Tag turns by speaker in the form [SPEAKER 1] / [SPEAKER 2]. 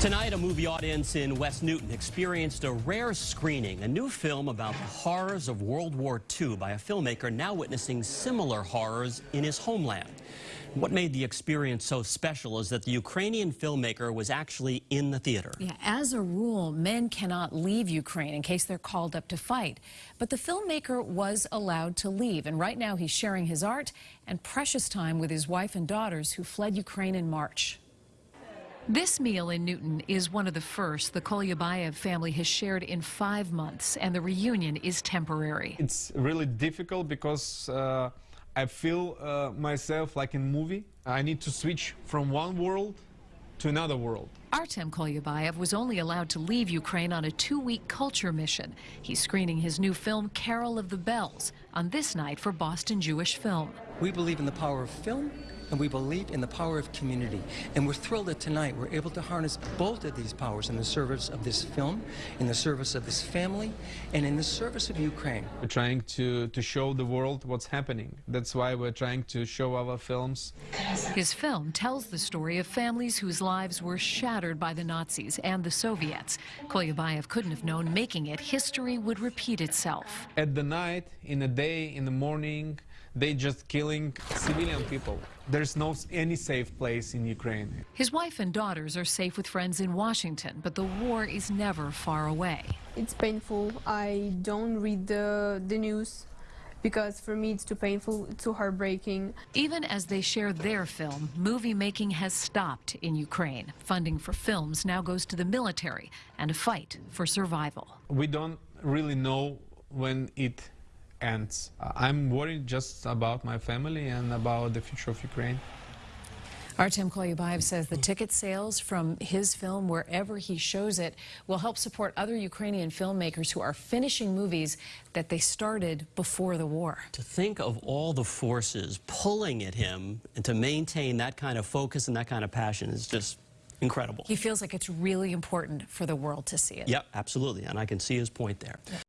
[SPEAKER 1] Tonight, a movie audience in West Newton experienced a rare screening, a new film about the horrors of World War II by a filmmaker now witnessing similar horrors in his homeland. What made the experience so special is that the Ukrainian filmmaker was actually in the theater.
[SPEAKER 2] Yeah, as a rule, men cannot leave Ukraine in case they're called up to fight. But the filmmaker was allowed to leave, and right now he's sharing his art and precious time with his wife and daughters who fled Ukraine in March. This meal in Newton is one of the first the Koliubaiev family has shared in five months, and the reunion is temporary.
[SPEAKER 3] It's really difficult because uh, I feel uh, myself like in movie. I need to switch from one world to another world.
[SPEAKER 2] Artem Koliubaiev was only allowed to leave Ukraine on a two-week culture mission. He's screening his new film, Carol of the Bells, on this night for Boston Jewish Film.
[SPEAKER 4] We believe in the power of film and we believe in the power of community. And we're thrilled that tonight we're able to harness both of these powers in the service of this film, in the service of this family, and in the service of Ukraine.
[SPEAKER 3] We're trying to, to show the world what's happening. That's why we're trying to show our films.
[SPEAKER 2] His film tells the story of families whose lives were shattered by the Nazis and the Soviets. Koliubaiev couldn't have known making it, history would repeat itself.
[SPEAKER 3] At the night, in the day, in the morning, they just killing civilian people. There's no any safe place in Ukraine.
[SPEAKER 2] His wife and daughters are safe with friends in Washington, but the war is never far away.
[SPEAKER 5] It's painful. I don't read the, the news because for me it's too painful, too heartbreaking.
[SPEAKER 2] Even as they share their film, movie making has stopped in Ukraine. Funding for films now goes to the military and a fight for survival.
[SPEAKER 3] We don't really know when it ends. I'm worried just about my family and about the future of Ukraine.
[SPEAKER 2] Artem Koliubaiev says the ticket sales from his film, wherever he shows it, will help support other Ukrainian filmmakers who are finishing movies that they started before the war.
[SPEAKER 1] To think of all the forces pulling at him and to maintain that kind of focus and that kind of passion is just incredible.
[SPEAKER 2] He feels like it's really important for the world to see it.
[SPEAKER 1] Yep, absolutely, and I can see his point there.